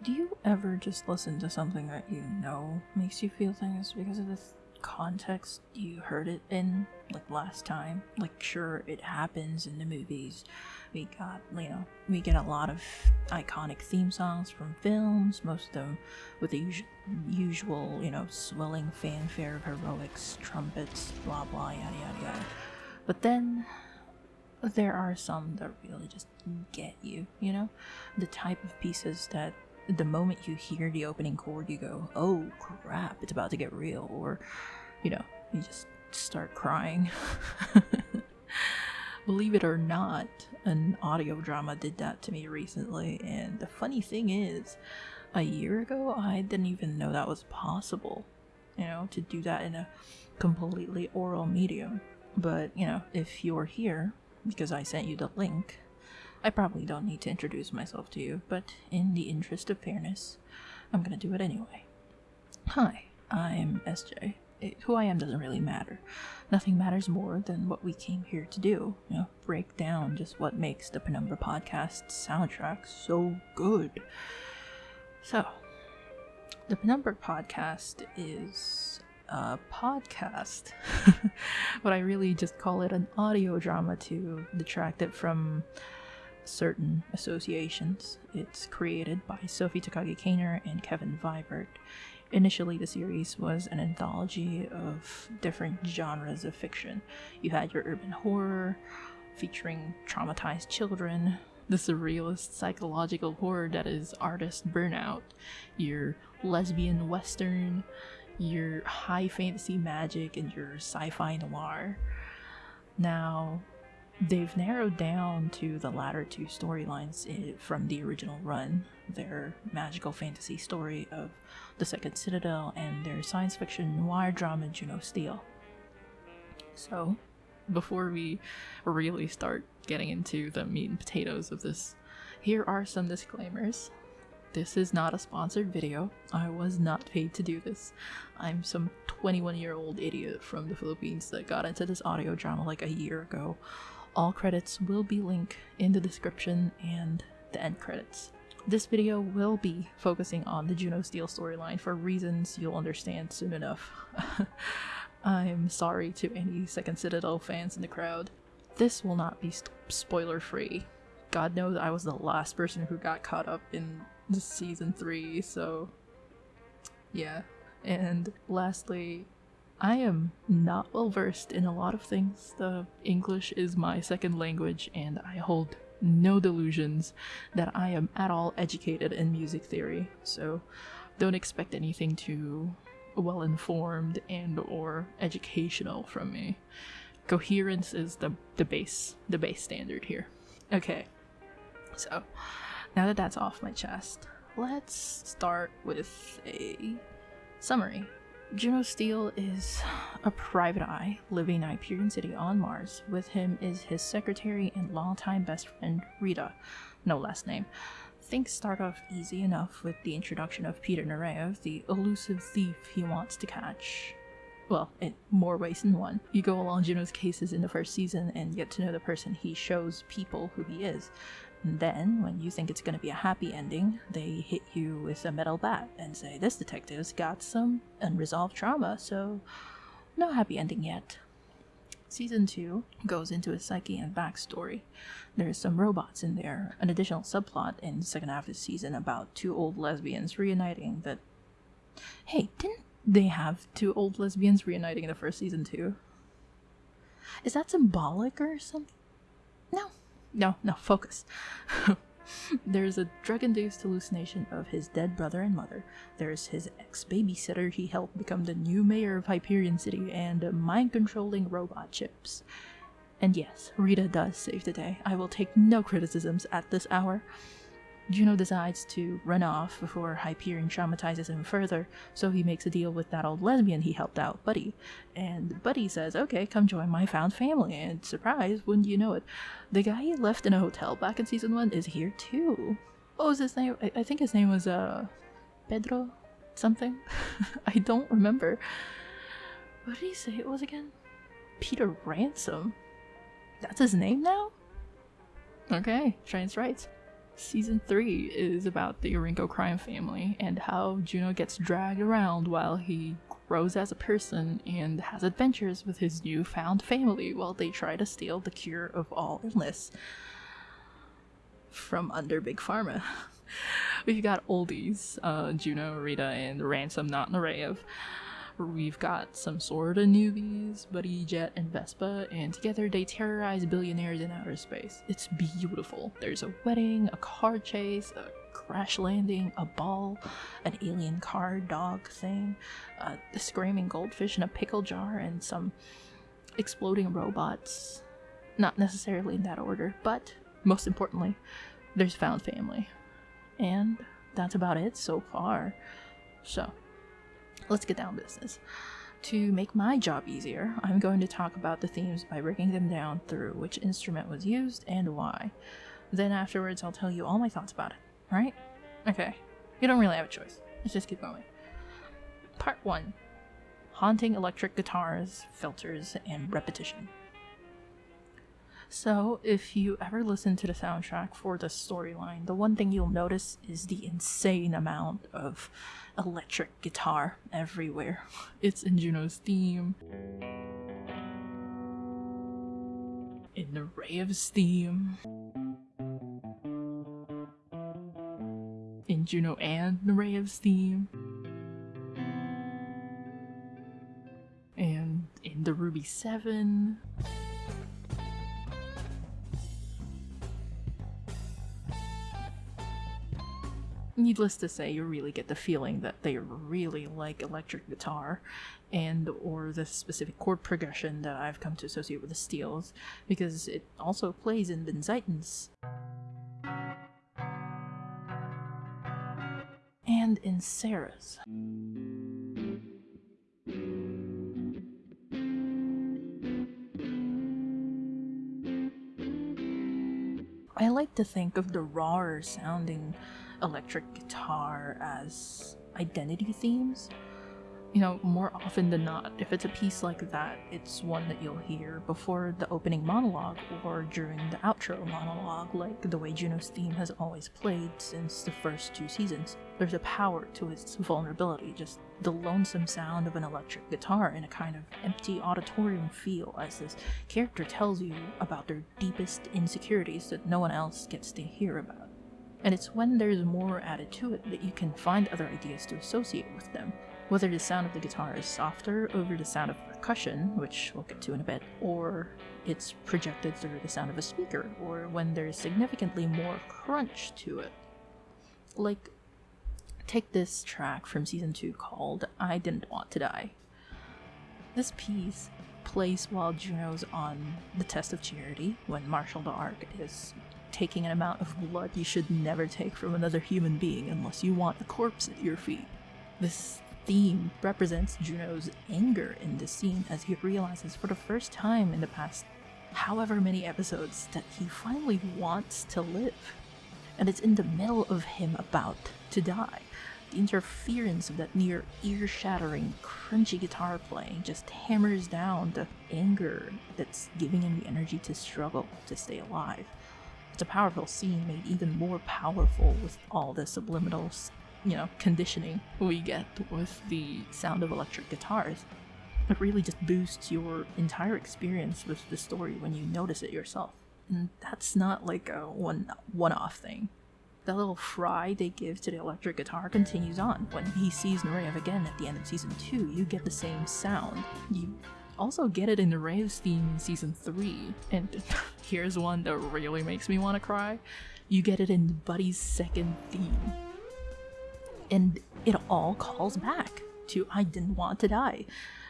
Do you ever just listen to something that you know makes you feel things because of the context you heard it in, like last time? Like, sure, it happens in the movies. We got, you know, we get a lot of iconic theme songs from films, most of them with the usu- usual, you know, swelling fanfare of heroics, trumpets, blah blah, yada yada yada. But then there are some that really just get you, you know? The type of pieces that the moment you hear the opening chord, you go, oh crap, it's about to get real, or, you know, you just start crying. Believe it or not, an audio drama did that to me recently, and the funny thing is, a year ago, I didn't even know that was possible, you know, to do that in a completely oral medium. But, you know, if you're here, because I sent you the link, I probably don't need to introduce myself to you, but in the interest of fairness, I'm gonna do it anyway. Hi, I'm SJ. It- who I am doesn't really matter. Nothing matters more than what we came here to do. You know, break down just what makes the Penumbra podcast soundtrack so good. So, the Penumbra podcast is a podcast, but I really just call it an audio drama to detract it from certain associations. It's created by Sophie Takagi Kaner and Kevin Vibert. Initially, the series was an anthology of different genres of fiction. You had your urban horror, featuring traumatized children, the surrealist psychological horror that is artist burnout, your lesbian western, your high fantasy magic, and your sci fi noir. Now, they've narrowed down to the latter two storylines from the original run their magical fantasy story of the Second Citadel and their science fiction noir drama Juno Steel. So, before we really start getting into the meat and potatoes of this, here are some disclaimers. This is not a sponsored video. I was not paid to do this. I'm some 21 year old idiot from the Philippines that got into this audio drama like a year ago. All credits will be linked in the description and the end credits. This video will be focusing on the Juno Steel storyline for reasons you'll understand soon enough. I'm sorry to any Second Citadel fans in the crowd. This will not be spoiler free. God knows I was the last person who got caught up in season 3, so yeah. And lastly, I am not well versed in a lot of things. The English is my second language, and I hold no delusions that I am at all educated in music theory. So don't expect anything too well informed and or educational from me. Coherence is the the base the base standard here. Okay. So now that that's off my chest, let's start with a summary. Juno Steel is a private eye living in Hyperion City on Mars. With him is his secretary and longtime best friend, Rita. No last name. Things start off easy enough with the introduction of Peter Nureyev, the elusive thief he wants to catch. Well, in more ways than one. You go along Juno's cases in the first season and get to know the person he shows people who he is. And then, when you think it's going to be a happy ending, they hit you with a metal bat and say, This detective's got some unresolved trauma, so no happy ending yet. Season 2 goes into his psyche and backstory. There's some robots in there, an additional subplot in the second half of the season about two old lesbians reuniting that. Hey, didn't they have two old lesbians reuniting in the first season too? Is that symbolic or something? No, no, no, focus. There's a drug induced hallucination of his dead brother and mother. There's his ex babysitter he helped become the new mayor of Hyperion City, and mind controlling robot chips. And yes, Rita does save the day. I will take no criticisms at this hour. Juno decides to run off before Hyperion traumatizes him further, so he makes a deal with that old lesbian he helped out, Buddy. And Buddy says, Okay, come join my found family. And surprise, wouldn't you know it, the guy he left in a hotel back in season one is here too. What was his name? I, I think his name was, uh, Pedro something? I don't remember. What did he say it was again? Peter Ransom. That's his name now? Okay, Trans rights. Season 3 is about the Aurinko crime family and how Juno gets dragged around while he grows as a person and has adventures with his newfound family while they try to steal the cure of all illness from under Big Pharma. We've got oldies, uh, Juno, Rita, and Ransom, not Nureyev. We've got some sort of newbies, Buddy, Jet, and Vespa, and together they terrorize billionaires in outer space. It's beautiful. There's a wedding, a car chase, a crash landing, a ball, an alien car dog thing, uh, a screaming goldfish in a pickle jar, and some exploding robots. Not necessarily in that order, but most importantly, there's found family. And that's about it so far. So, let's get down business. To make my job easier, I'm going to talk about the themes by breaking them down through which instrument was used and why. Then afterwards, I'll tell you all my thoughts about it, right? Okay, you don't really have a choice. Let's just keep going. Part 1 Haunting electric guitars, filters, and repetition. So, if you ever listen to the soundtrack for the storyline, the one thing you'll notice is the insane amount of electric guitar everywhere. It's in Juno's theme, in Nureyev's theme, in Juno and Nureyev's theme, and in the Ruby 7. Needless to say, you really get the feeling that they really like electric guitar and or the specific chord progression that I've come to associate with the steels, because it also plays in Benzaiten's and in Sarah's. I like to think of the rawer sounding electric guitar as identity themes. You know, more often than not, if it's a piece like that, it's one that you'll hear before the opening monologue or during the outro monologue, like the way Juno's theme has always played since the first two seasons. There's a power to its vulnerability, just the lonesome sound of an electric guitar in a kind of empty auditorium feel as this character tells you about their deepest insecurities that no one else gets to hear about. And it's when there's more added to it that you can find other ideas to associate with them. Whether the sound of the guitar is softer over the sound of percussion, which we'll get to in a bit, or it's projected through the sound of a speaker, or when there's significantly more crunch to it. Like, take this track from season 2 called I Didn't Want to Die. This piece plays while Juno's on the test of charity when Marshall the Ark is taking an amount of blood you should never take from another human being unless you want a corpse at your feet. This theme represents Juno's anger in this scene as he realizes for the first time in the past however many episodes that he finally wants to live. And it's in the middle of him about to die. The interference of that near ear shattering, crunchy guitar playing just hammers down the anger that's giving him the energy to struggle to stay alive. A powerful scene made even more powerful with all the subliminal, you know, conditioning we get with the sound of electric guitars. It really just boosts your entire experience with the story when you notice it yourself. And that's not like a one one-off thing. The little fry they give to the electric guitar continues on. When he sees Nureyev again at the end of season 2, you get the same sound. You also get it in the Raves theme in season 3. And here's one that really makes me want to cry. You get it in Buddy's second theme. And it all calls back to I didn't want to die.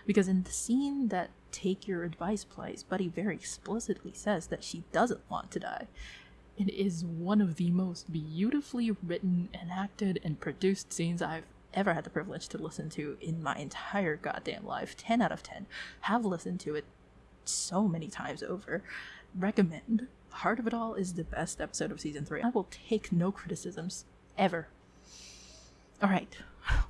Because in the scene that Take Your Advice plays, Buddy very explicitly says that she doesn't want to die. It is one of the most beautifully written enacted, and produced scenes I've ever had the privilege to listen to in my entire goddamn life. 10 out of 10. Have listened to it so many times over. Recommend. Heart of It All is the best episode of season 3. I will take no criticisms. Ever. Alright,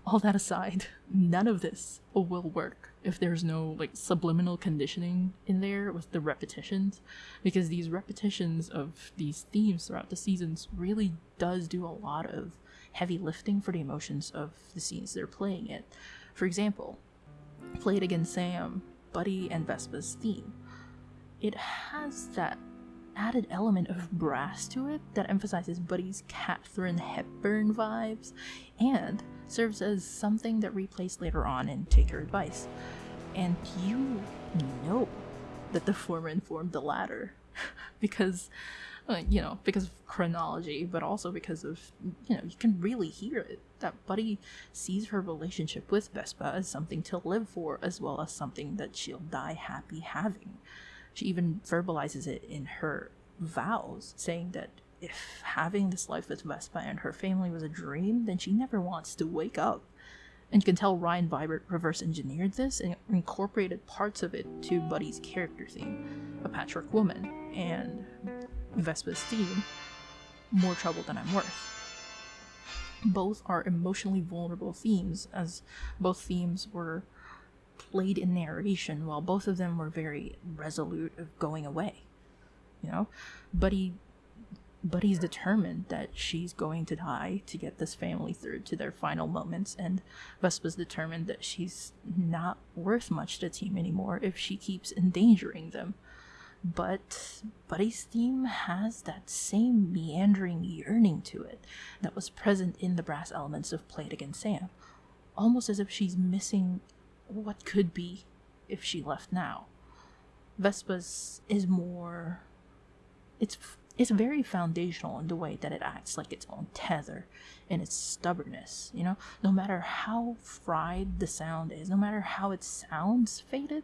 all that aside, none of this will work if there's no like subliminal conditioning in there with the repetitions because these repetitions of these themes throughout the seasons really does do a lot of heavy lifting for the emotions of the scenes they're playing it. For example, Play It Again Sam, Buddy and Vespa's theme. It has that added element of brass to it that emphasizes Buddy's Katharine Hepburn vibes and serves as something that replays later on in Take Her Advice. And you know that the former informed the latter because uh, you know because of chronology but also because of you know you can really hear it. That buddy sees her relationship with vespa as something to live for as well as something that she'll die happy having. She even verbalizes it in her vows saying that if having this life with vespa and her family was a dream then she never wants to wake up and can tell Ryan Vibert reverse engineered this and incorporated parts of it to Buddy's character theme, a patchwork woman, and Vespa's theme, More Trouble Than I'm Worth. Both are emotionally vulnerable themes, as both themes were played in narration, while both of them were very resolute of going away. You know? Buddy but he's determined that she's going to die to get this family through to their final moments and vespa's determined that she's not worth much to team anymore if she keeps endangering them. But buddy's theme has that same meandering yearning to it that was present in the brass elements of Play It Again Sam almost as if she's missing what could be if she left now. Vespa's is more it's it's very foundational in the way that it acts like its own tether and its stubbornness you know no matter how fried the sound is no matter how it sounds faded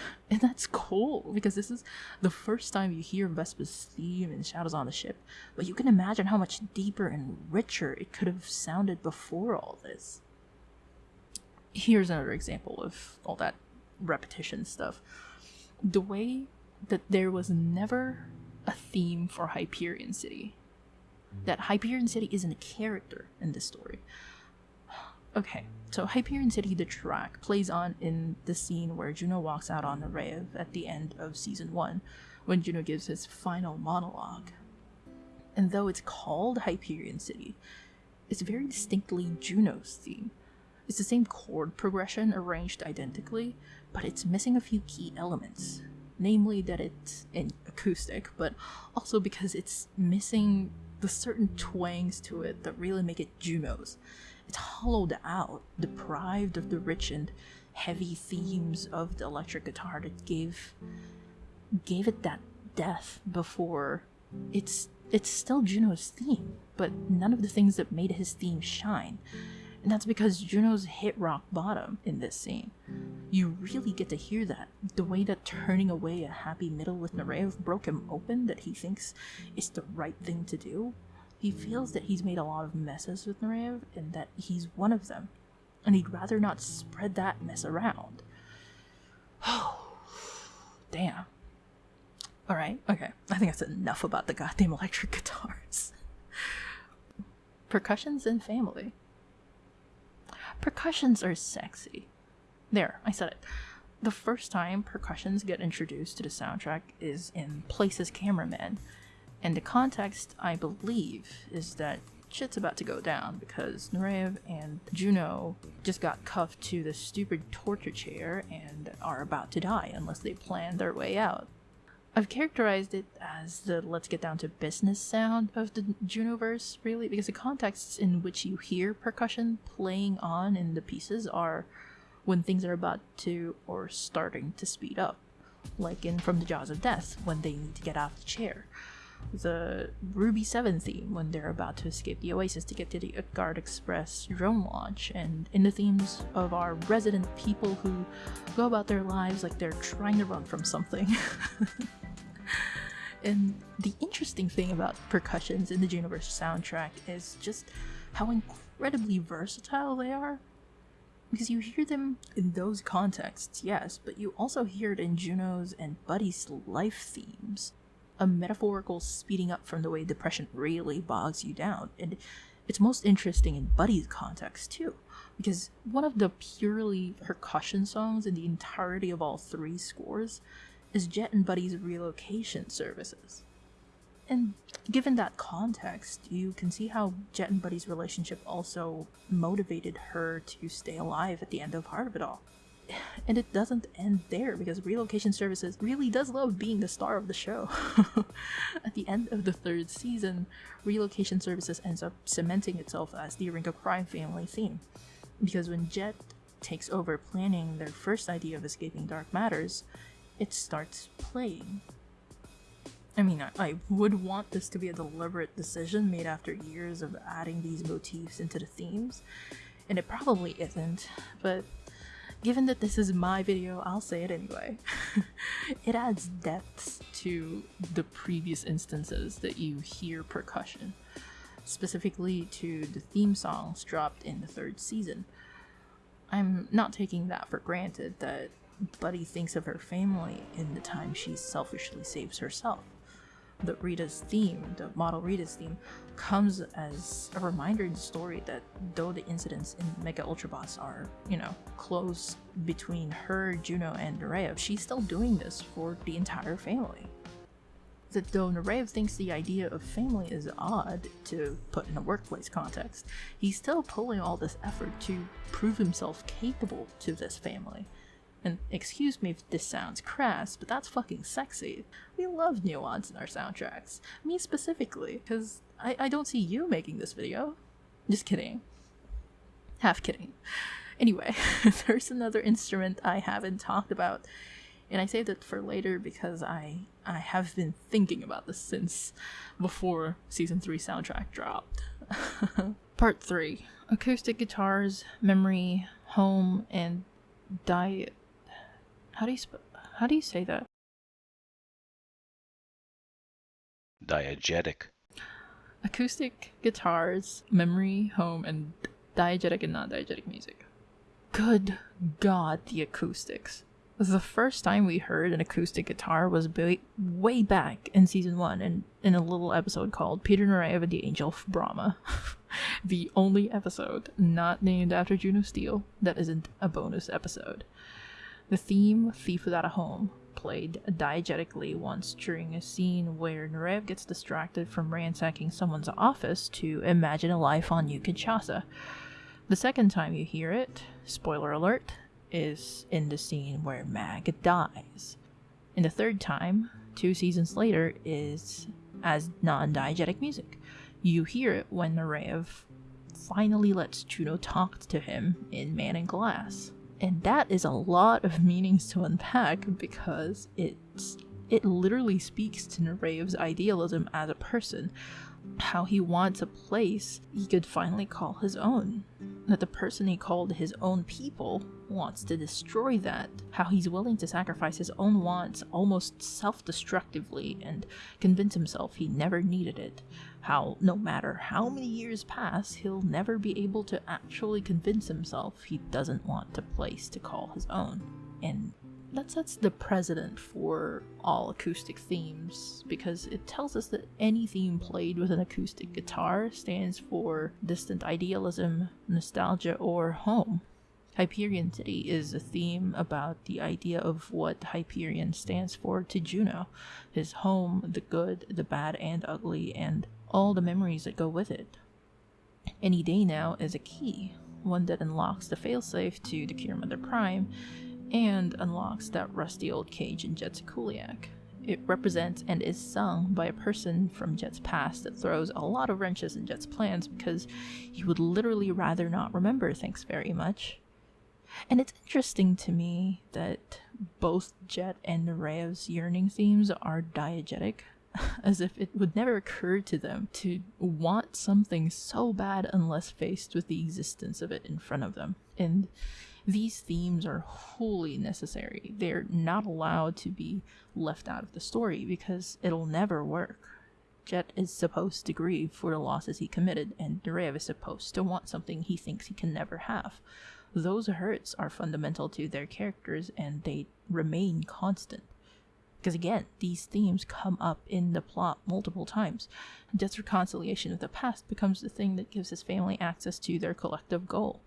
and that's cool because this is the first time you hear Vespa's theme in Shadows on the Ship, but you can imagine how much deeper and richer it could have sounded before all this. Here's another example of all that repetition stuff. The way that there was never a theme for Hyperion City. That Hyperion City isn't a character in this story. Okay, so Hyperion City, the track, plays on in the scene where Juno walks out on Nureyev at the end of season 1, when Juno gives his final monologue. And though it's called Hyperion City, it's very distinctly Juno's theme. It's the same chord progression arranged identically, but it's missing a few key elements namely that it's an acoustic, but also because it's missing the certain twangs to it that really make it Juno's. It's hollowed out, deprived of the rich and heavy themes of the electric guitar that gave gave it that death before it's it's still Juno's theme, but none of the things that made his theme shine. And that's because Juno's hit rock bottom in this scene. You really get to hear that. The way that turning away a happy middle with Nureyev broke him open, that he thinks is the right thing to do. He feels that he's made a lot of messes with Nureyev and that he's one of them. And he'd rather not spread that mess around. Oh, damn. Alright, okay. I think that's enough about the goddamn electric guitars. Percussions and family. Percussions are sexy. There, I said it. The first time percussions get introduced to the soundtrack is in Places Cameraman, and the context, I believe, is that shit's about to go down because Nureyev and Juno just got cuffed to the stupid torture chair and are about to die unless they plan their way out. I've characterized it as the let's get down to business sound of the Junoverse, really, because the contexts in which you hear percussion playing on in the pieces are when things are about to or starting to speed up, like in From the Jaws of Death, when they need to get out of the chair. The Ruby 7 theme, when they're about to escape the Oasis to get to the Utgard Express drone launch, and in the themes of our resident people who go about their lives like they're trying to run from something. And the interesting thing about percussions in the Junoverse soundtrack is just how incredibly versatile they are. Because you hear them in those contexts, yes, but you also hear it in Juno's and Buddy's life themes. A metaphorical speeding up from the way depression really bogs you down. And it's most interesting in Buddy's context too, because one of the purely percussion songs in the entirety of all three scores is Jet and Buddy's relocation services. And given that context, you can see how Jet and Buddy's relationship also motivated her to stay alive at the end of Heart of It All. And it doesn't end there because Relocation Services really does love being the star of the show. at the end of the third season, Relocation Services ends up cementing itself as the Aurinko Crime family theme. Because when Jet takes over planning their first idea of escaping dark matters, it starts playing. I mean, I, I, would want this to be a deliberate decision made after years of adding these motifs into the themes, and it probably isn't, but given that this is my video, I'll say it anyway. it adds depths to the previous instances that you hear percussion, specifically to the theme songs dropped in the third season. I'm not taking that for granted that Buddy thinks of her family in the time she selfishly saves herself. The Rita's theme, the model Rita's theme, comes as a reminder in the story that though the incidents in Mega Ultra Boss are, you know, close between her, Juno, and Nureyev, she's still doing this for the entire family. That though Nureyev thinks the idea of family is odd to put in a workplace context, he's still pulling all this effort to prove himself capable to this family. And excuse me if this sounds crass, but that's fucking sexy. We love nuance in our soundtracks. Me specifically, because I, I don't see you making this video. Just kidding. Half kidding. Anyway, there's another instrument I haven't talked about, and I saved it for later because I I have been thinking about this since before season 3 soundtrack dropped. Part 3 Acoustic guitars, memory, home, and diet how do you sp- how do you say that? Diegetic. Acoustic guitars, memory, home, and diegetic and non-diegetic music. Good God, the acoustics. The first time we heard an acoustic guitar was way, back in season one, and in a little episode called Peter Nureyev and the Angel of Brahma. the only episode not named after Juno Steel that isn't a bonus episode. The theme, Thief Without a Home, played diegetically once during a scene where Nureyev gets distracted from ransacking someone's office to imagine a life on New Kinshasa. The second time you hear it, spoiler alert, is in the scene where Mag dies. And the third time, two seasons later, is as non diegetic music. You hear it when Nureyev finally lets Juno talk to him in Man in Glass. And that is a lot of meanings to unpack because it's it literally speaks to Nureyev's idealism as a person, how he wants a place he could finally call his own. That the person he called his own people wants to destroy that. How he's willing to sacrifice his own wants almost self destructively and convince himself he never needed it. How, no matter how many years pass, he'll never be able to actually convince himself he doesn't want a place to call his own. And that sets the precedent for all acoustic themes because it tells us that any theme played with an acoustic guitar stands for distant idealism, nostalgia, or home. Hyperion City is a theme about the idea of what Hyperion stands for to Juno his home, the good, the bad, and ugly, and all the memories that go with it. Any Day Now is a key, one that unlocks the failsafe to the Cure Mother Prime and unlocks that rusty old cage in Jet's Kuliak. It represents and is sung by a person from Jet's past that throws a lot of wrenches in Jet's plans because he would literally rather not remember things very much. And it's interesting to me that both Jet and Nureyev's yearning themes are diegetic, as if it would never occur to them to want something so bad unless faced with the existence of it in front of them. And these themes are wholly necessary. They're not allowed to be left out of the story because it'll never work. Jet is supposed to grieve for the losses he committed, and Nureyev is supposed to want something he thinks he can never have. Those hurts are fundamental to their characters and they remain constant. Because again, these themes come up in the plot multiple times. Death's reconciliation with the past becomes the thing that gives his family access to their collective goal.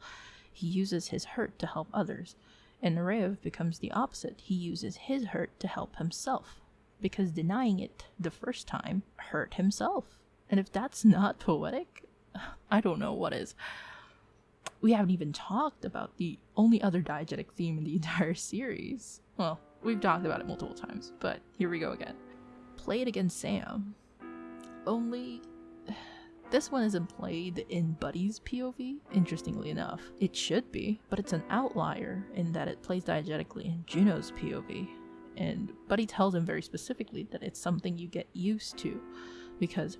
He uses his hurt to help others. And Nureyev becomes the opposite. He uses his hurt to help himself. Because denying it the first time hurt himself. And if that's not poetic, I don't know what is. We haven't even talked about the only other diegetic theme in the entire series. Well, We've talked about it multiple times, but here we go again. Play it again Sam. Only this one isn't played in Buddy's POV, interestingly enough. It should be, but it's an outlier in that it plays diegetically in Juno's POV. And Buddy tells him very specifically that it's something you get used to because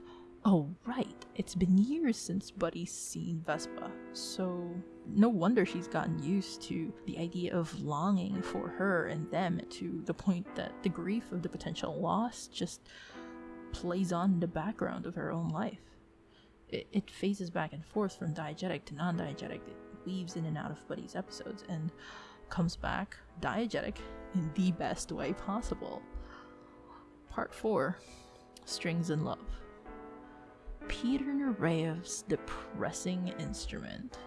Oh, right. It's been years since Buddy's seen Vespa, so no wonder she's gotten used to the idea of longing for her and them to the point that the grief of the potential loss just plays on in the background of her own life. It, it phases back and forth from diegetic to non diegetic, it weaves in and out of Buddy's episodes and comes back diegetic in the best way possible. Part 4 Strings and Love. Peter Nureyev's depressing instrument.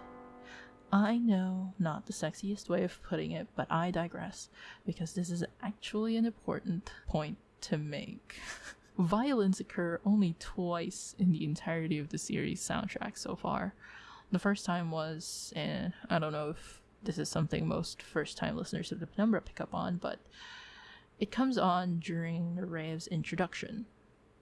I know, not the sexiest way of putting it, but I digress, because this is actually an important point to make. Violins occur only twice in the entirety of the series soundtrack so far. The first time was, and I don't know if this is something most first time listeners of the Penumbra pick up on, but it comes on during Nureyev's introduction,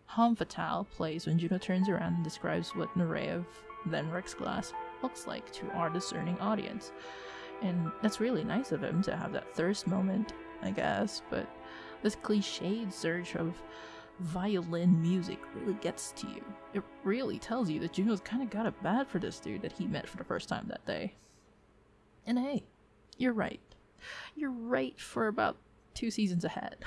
Homme Fatale plays when Juno turns around and describes what Nureyev, then Rex Glass, looks like to our discerning audience. And that's really nice of him to have that thirst moment, I guess, but this cliched surge of violin music really gets to you. It really tells you that Juno's kind of got it bad for this dude that he met for the first time that day. And hey, you're right. You're right for about two seasons ahead.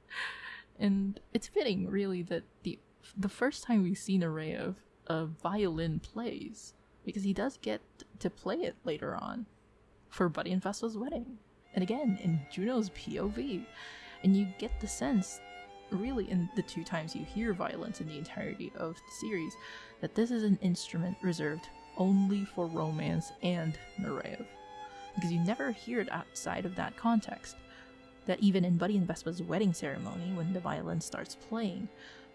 and it's fitting, really, that the the first time we see Nureyev a violin plays, because he does get to play it later on for Buddy and Vespa's wedding, and again in Juno's POV, and you get the sense, really, in the two times you hear violence in the entirety of the series, that this is an instrument reserved only for romance and Nureyev, because you never hear it outside of that context that even in Buddy and Vespa's wedding ceremony, when the violin starts playing,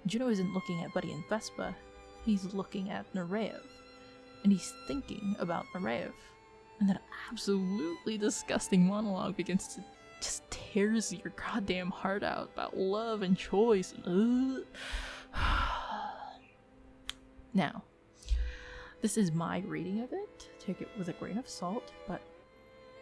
Juno isn't looking at Buddy and Vespa, he's looking at Nureyev. And he's thinking about Nureyev. And that absolutely disgusting monologue begins to just tears your goddamn heart out about love and choice. Now, this is my reading of it. Take it with a grain of salt, but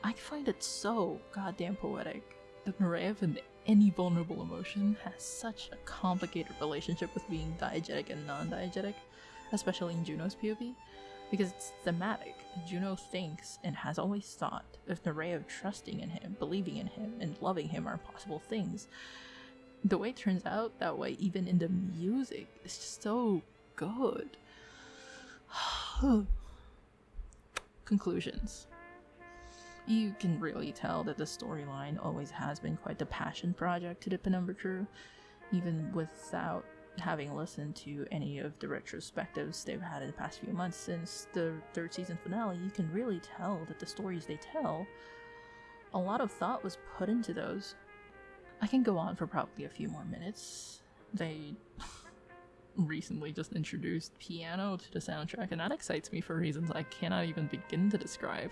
I find it so goddamn poetic that Nureyev and any vulnerable emotion has such a complicated relationship with being diegetic and non-diegetic, especially in Juno's POV, because it's thematic. Juno thinks and has always thought if the ray of trusting in him, believing in him, and loving him are possible things. The way it turns out that way, even in the music, is just so good. Conclusions you can really tell that the storyline always has been quite the passion project to the Penumbra crew, even without having listened to any of the retrospectives they've had in the past few months since the third season finale, you can really tell that the stories they tell, a lot of thought was put into those. I can go on for probably a few more minutes. They recently just introduced piano to the soundtrack, and that excites me for reasons I cannot even begin to describe.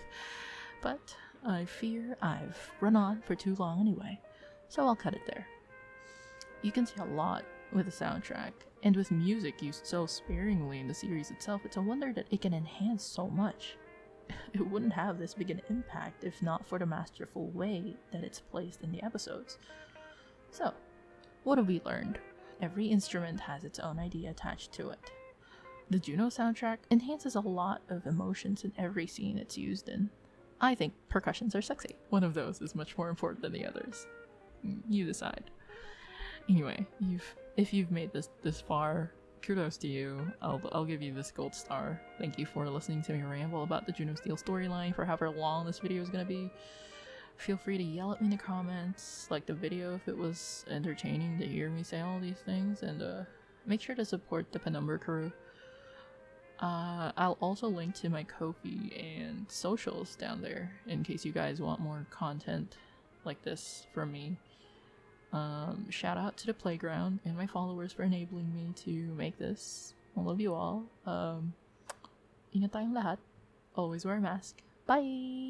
But I fear I've run on for too long anyway, so I'll cut it there. You can see a lot with the soundtrack, and with music used so sparingly in the series itself, it's a wonder that it can enhance so much. It wouldn't have this big an impact if not for the masterful way that it's placed in the episodes. So, what have we learned? Every instrument has its own idea attached to it. The Juno soundtrack enhances a lot of emotions in every scene it's used in, I think percussions are sexy. One of those is much more important than the others. You decide. Anyway, you've if you've made this this far, kudos to you. I'll I'll give you this gold star. Thank you for listening to me ramble about the Juno Steel storyline for however long this video is gonna be. feel free to yell at me in the comments, like the video if it was entertaining to hear me say all these things, and uh, make sure to support the Penumbra crew. Uh, I'll also link to my Ko-fi and socials down there in case you guys want more content like this from me. Um, shout out to the playground and my followers for enabling me to make this. I love you all. Um, ingat tayong lahat. Always wear a mask. Bye!